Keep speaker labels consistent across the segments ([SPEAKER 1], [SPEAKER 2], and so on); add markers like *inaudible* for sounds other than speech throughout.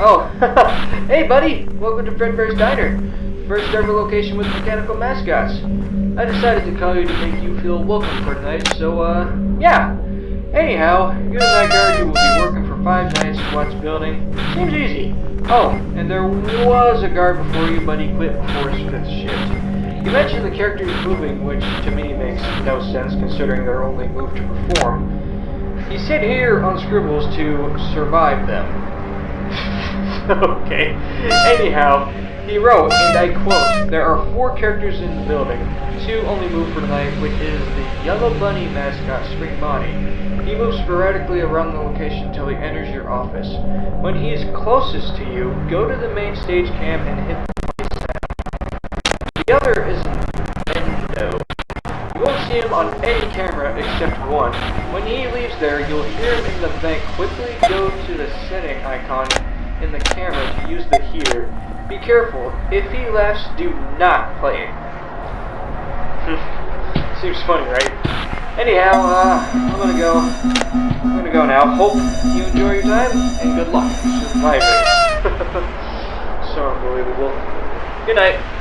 [SPEAKER 1] Oh, *laughs* hey buddy! Welcome to Fredbear's Diner. First ever location with mechanical mascots. I decided to call you to make you feel welcome for tonight, so uh, yeah. Anyhow, you're the night guard who will be working for five nights in Watts building. Seems easy. Oh, and there was a guard before you, but he quit before his fifth shift. You mentioned the characters moving, which to me makes no sense considering they're only moved to perform. You sit here on scribbles to survive them. *laughs* *laughs* okay. Anyhow, he wrote, and I quote, There are four characters in the building. Two only move for tonight, which is the Yellow Bunny mascot, Spring Bonnie. He moves sporadically around the location until he enters your office. When he is closest to you, go to the main stage cam and hit the sound. The other is Mendo. You won't see him on any camera except one. When he leaves there, you'll hear him in the vent quickly go to the setting icon in the camera to use the heater. Be careful. If he laughs, do not play it. *laughs* Seems funny, right? Anyhow, uh, I'm gonna go. I'm gonna go now. Hope you enjoy your time, and good luck surviving. *laughs* *laughs* so unbelievable. Good night.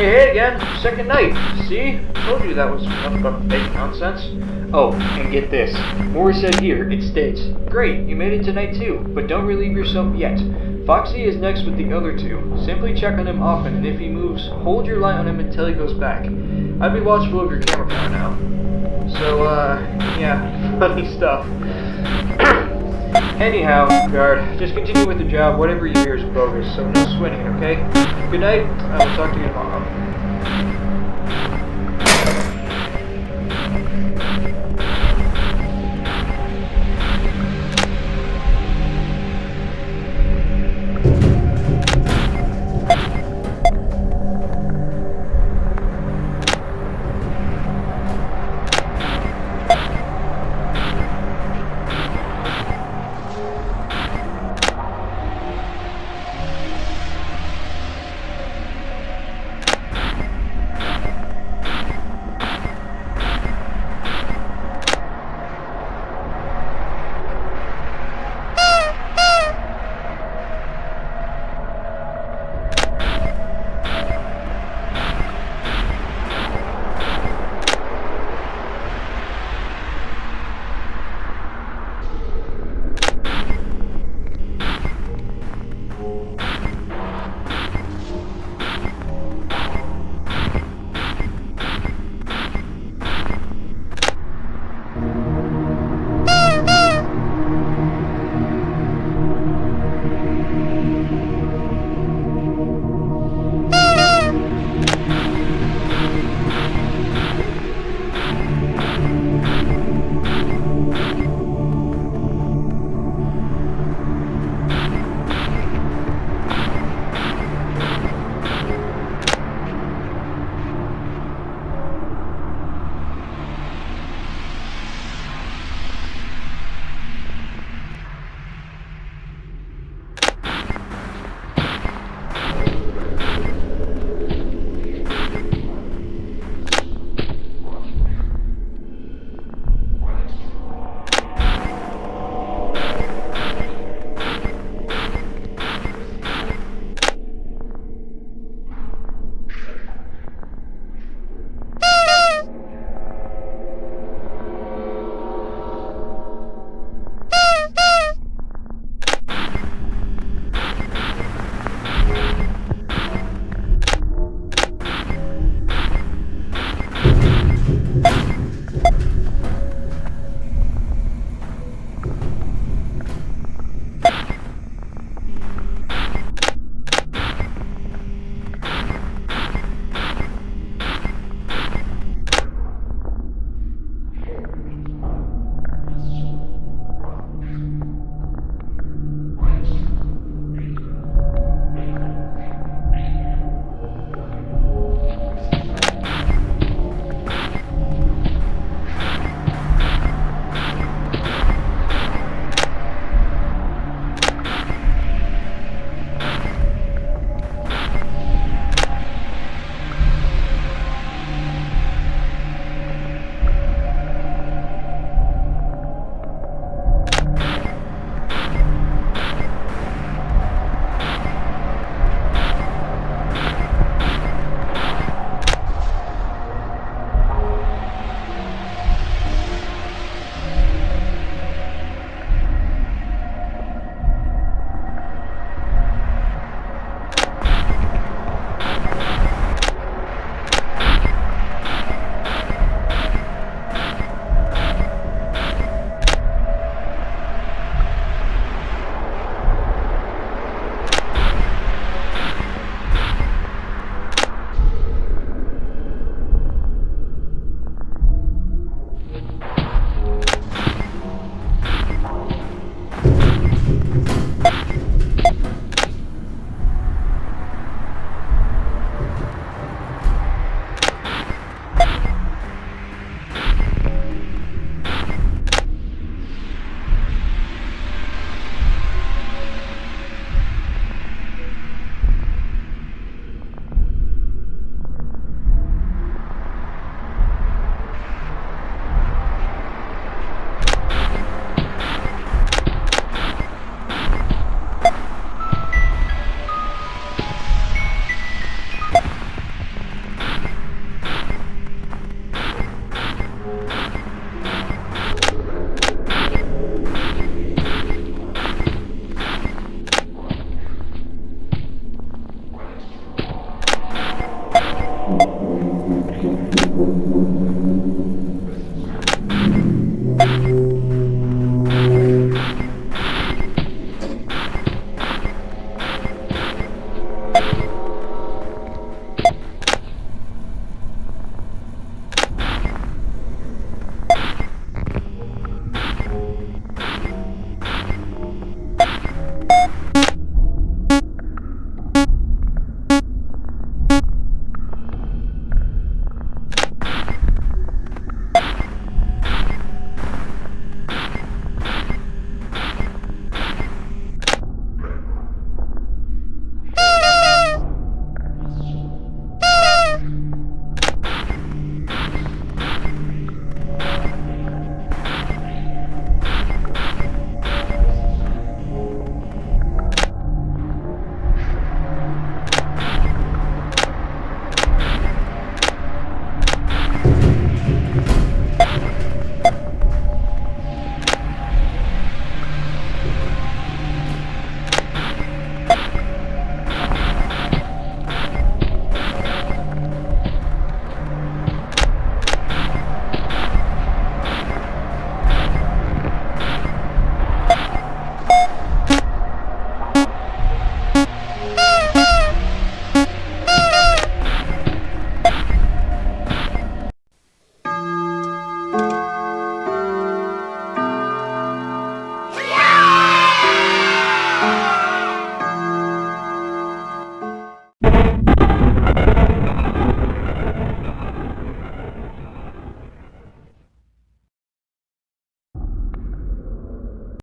[SPEAKER 1] Hey, again, second night. See? Told you that was nothing but fake nonsense. Oh, and get this. Moore said here, it states, Great, you made it tonight too, but don't relieve yourself yet. Foxy is next with the other two. Simply check on him often, and if he moves, hold your light on him until he goes back. I'd be watchful of your camera power now. So, uh, yeah, *laughs* funny stuff. Anyhow, guard, just continue with the job. Whatever you hear is bogus, so no sweating, okay? Good night. I will talk to you tomorrow.